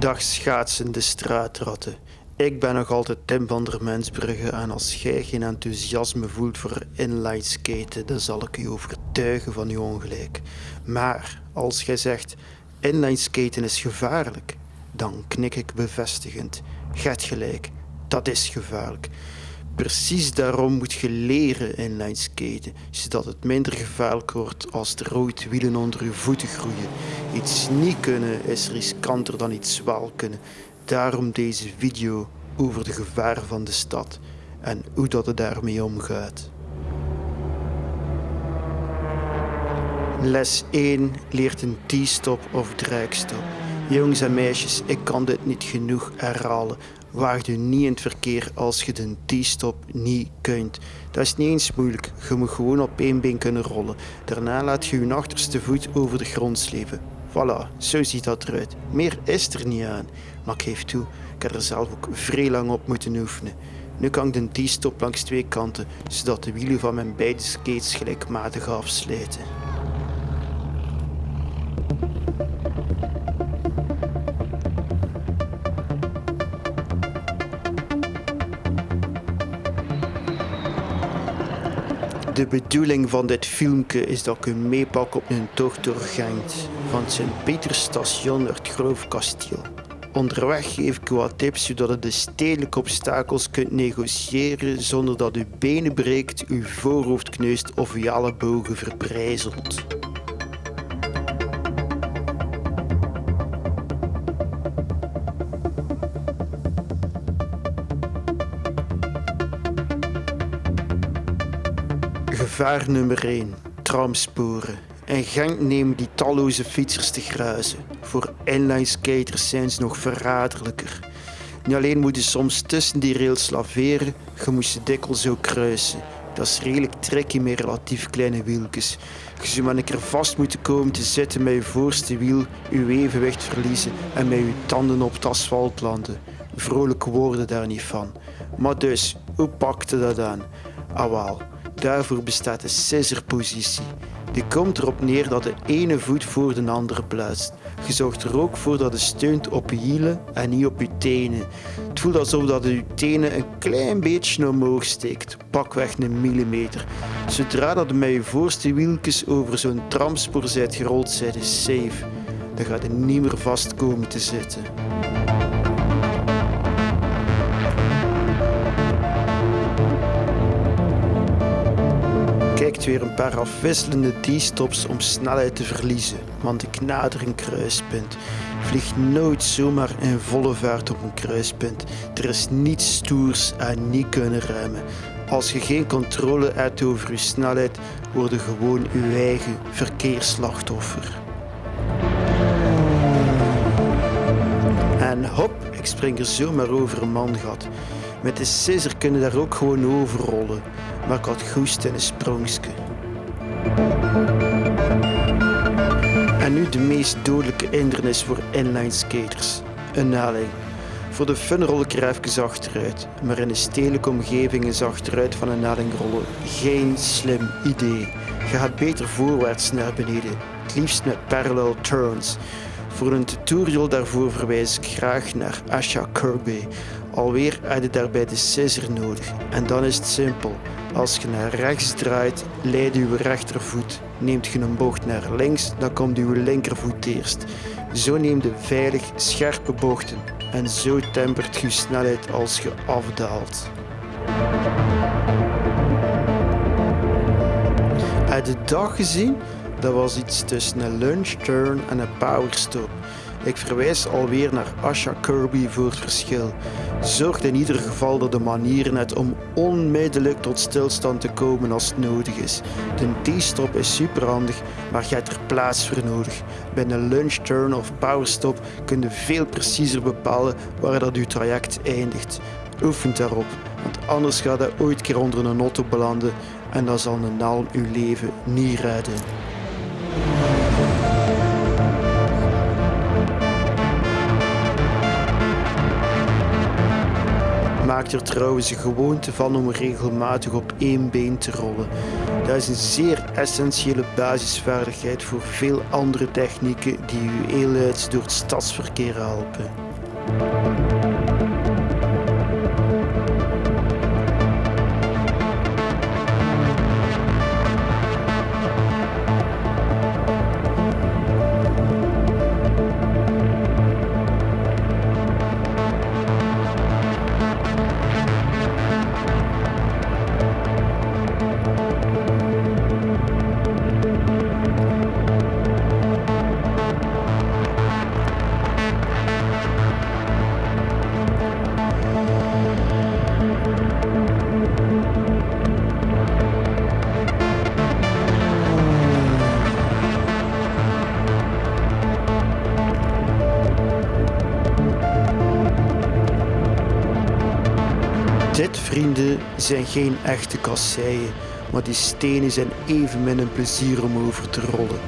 Dag schaatsende straatratten. Ik ben nog altijd Tim van der Mensbrugge en als jij geen enthousiasme voelt voor inline skaten, dan zal ik u overtuigen van uw ongelijk. Maar als jij zegt inline skaten is gevaarlijk, dan knik ik bevestigend. Get gelijk, dat is gevaarlijk. Precies daarom moet je leren inline skaten, zodat het minder gevaarlijk wordt als er ooit wielen onder je voeten groeien. Iets niet kunnen is riskanter dan iets wel kunnen. Daarom deze video over de gevaren van de stad en hoe dat het daarmee omgaat. Les 1 leert een T-stop of draagstop. Jongens en meisjes, ik kan dit niet genoeg herhalen. Waag u niet in het verkeer als je de T-stop niet kunt. Dat is niet eens moeilijk, je moet gewoon op één been kunnen rollen. Daarna laat je je achterste voet over de grond slepen. Voilà, zo ziet dat eruit. Meer is er niet aan. Maar ik geef toe, ik heb er zelf ook vrij lang op moeten oefenen. Nu kan ik de T-stop langs twee kanten, zodat de wielen van mijn beide skates gelijkmatig afsluiten. De bedoeling van dit filmpje is dat ik u meepak op een tocht door Gent, van Sint-Pieterstation naar het Groofkasteel. Onderweg geef ik u wat tips zodat u de stedelijke obstakels kunt negociëren zonder dat uw benen breekt, uw voorhoofd kneust of uw ellebogen verbrijzelt. Gevaar nummer 1. Tramsporen. In Genk nemen die talloze fietsers te gruizen. Voor inline skaters zijn ze nog verraderlijker. Niet alleen moet je soms tussen die rails laveren, je moet ze dikwijls ook kruisen. Dat is redelijk tricky met relatief kleine wieltjes. Je zou maar een keer vast moeten komen te zitten met je voorste wiel, je evenwicht verliezen en met je tanden op het asfalt landen. Vrolijke woorden daar niet van. Maar dus, hoe pakte dat aan? Ah wel, Daarvoor bestaat de scissor-positie. Die komt erop neer dat de ene voet voor de andere plaatst. Je zorgt er ook voor dat het steunt op je hielen en niet op je tenen. Het voelt alsof dat je tenen een klein beetje omhoog steekt, pakweg een millimeter. Zodra dat je met je voorste wieltjes over zo'n tramspoor zijt gerold, zijt je safe. Dan gaat je niet meer vast komen te zitten. Weer een paar afwisselende D-stops om snelheid te verliezen, want ik nader een kruispunt. Vlieg nooit zomaar in volle vaart op een kruispunt. Er is niets stoers en niet kunnen remmen. Als je geen controle hebt over je snelheid, word gewoon je eigen verkeersslachtoffer. En hop, ik spring er zomaar over een mangat. Met de scissor kunnen daar ook gewoon overrollen, maar ik had goest in een sprongske. En nu de meest dodelijke hindernis voor inline skaters. Een naling. Voor de fun rol ik er achteruit, maar in een stedelijke omgeving is achteruit van een naling rollen geen slim idee. Je gaat beter voorwaarts naar beneden, het liefst met parallel turns. Voor een tutorial daarvoor verwijs ik graag naar Asha Kirby. Alweer heb je daarbij de scissor nodig. En dan is het simpel. Als je naar rechts draait, leidt je rechtervoet. Neemt je een bocht naar links, dan komt je linkervoet eerst. Zo neem je veilig scherpe bochten. En zo tempert je snelheid als je afdaalt. Heb de dag gezien? Dat was iets tussen een lunch turn en een powerstop. Ik verwijs alweer naar Asha Kirby voor het verschil. Zorg in ieder geval dat de manieren net om onmiddellijk tot stilstand te komen als het nodig is. De T-stop is superhandig, maar je hebt er plaats voor nodig. Bij een lunch turn of powerstop kun je veel preciezer bepalen waar dat je traject eindigt. Oefen daarop, want anders gaat je ooit keer onder een auto belanden en dan zal een naal uw leven niet redden. Maak er trouwens een gewoonte van om regelmatig op één been te rollen. Dat is een zeer essentiële basisvaardigheid voor veel andere technieken die u heel door het stadsverkeer helpen. Zijn geen echte kasseien, maar die stenen zijn evenmin een plezier om over te rollen.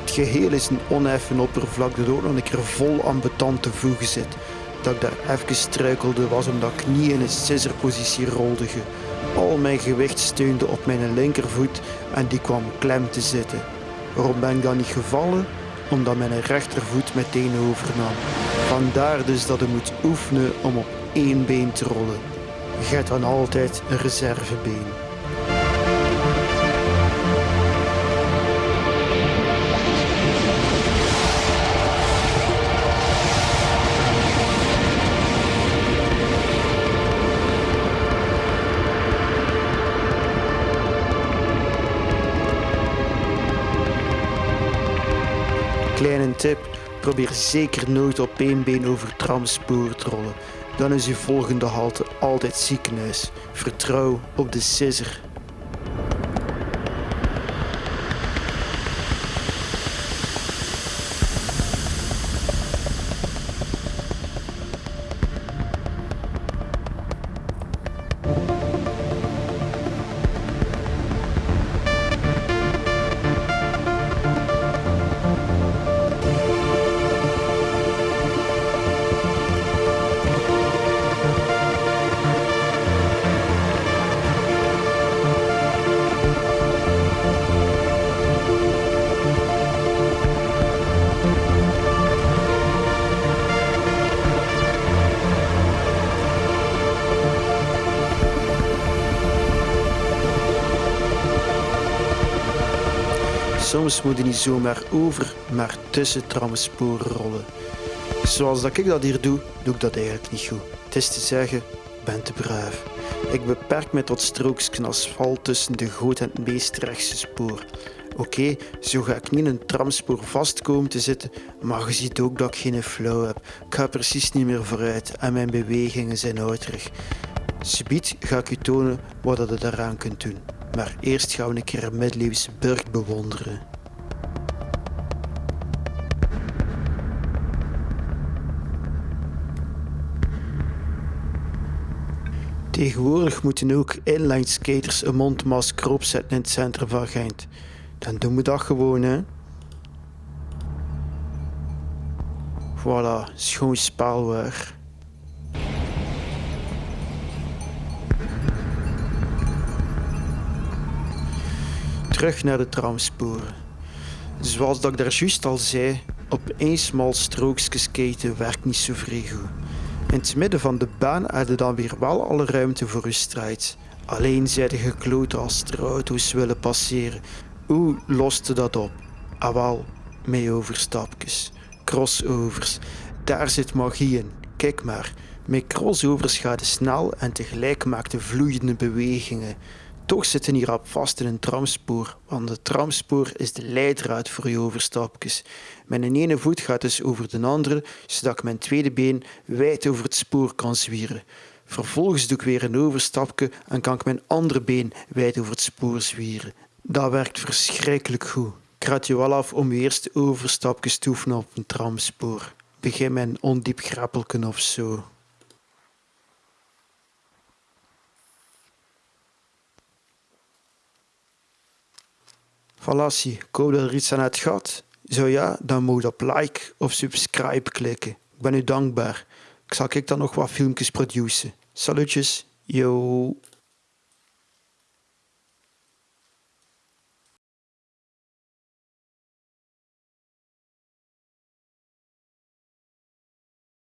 Het geheel is een oneffen oppervlak dat ook nog een keer vol aan beton te voegen zit. Dat ik daar even struikelde was omdat ik niet in een scissorpositie rolde. Al mijn gewicht steunde op mijn linkervoet en die kwam klem te zitten. Waarom ben ik dan niet gevallen? Omdat mijn rechtervoet meteen overnam. Vandaar dus dat ik moet oefenen om op één been te rollen. Je dan altijd een reservebeen. Kleine tip, probeer zeker nooit op één been over tramspoor te rollen. Dan is uw volgende halte altijd ziekenhuis. Vertrouw op de scissor. Soms moet je niet zomaar over, maar tussen tramsporen rollen. Zoals dat ik dat hier doe, doe ik dat eigenlijk niet goed. Het is te zeggen, ben te braaf. Ik beperk me tot strookjes asfalt tussen de goot en het meest rechtse spoor. Oké, zo ga ik niet in een tramspoor vast komen te zitten, maar je ziet ook dat ik geen flow heb. Ik ga precies niet meer vooruit en mijn bewegingen zijn ouderig. Subiet ga ik u tonen wat je daaraan kunt doen. Maar eerst gaan we een keer een middeleeuwse burcht bewonderen. Tegenwoordig moeten ook inline skaters een mondmasker opzetten in het centrum van Gent. Dan doen we dat gewoon, hè. Voilà, schoon spaalwaar. Terug naar de tramsporen. Zoals dat ik daar juist al zei, op één smal strookje skaten werkt niet zo vrij goed. In het midden van de baan had je dan weer wel alle ruimte voor je strijd. Alleen zijn de gekloten als er auto's willen passeren. Hoe loste dat op? Ah wel, met overstapjes. Crossovers. Daar zit magie in. Kijk maar. Met crossovers gaat het snel en tegelijk maakt de vloeiende bewegingen. Toch zitten hier op vast in een tramspoor, want het tramspoor is de leidraad voor je overstapjes. Mijn ene voet gaat dus over de andere, zodat ik mijn tweede been wijd over het spoor kan zwieren. Vervolgens doe ik weer een overstapje en kan ik mijn andere been wijd over het spoor zwieren. Dat werkt verschrikkelijk goed. Ik raad je wel af om je eerste overstapjes te oefenen op een tramspoor. Begin met een ondiep grappelken of zo. Hoop dat er iets aan het gaat. Zo ja, dan moet je op like of subscribe klikken. Ik ben u dankbaar. Ik zal ik dan nog wat filmpjes produceren. Salutjes, yo.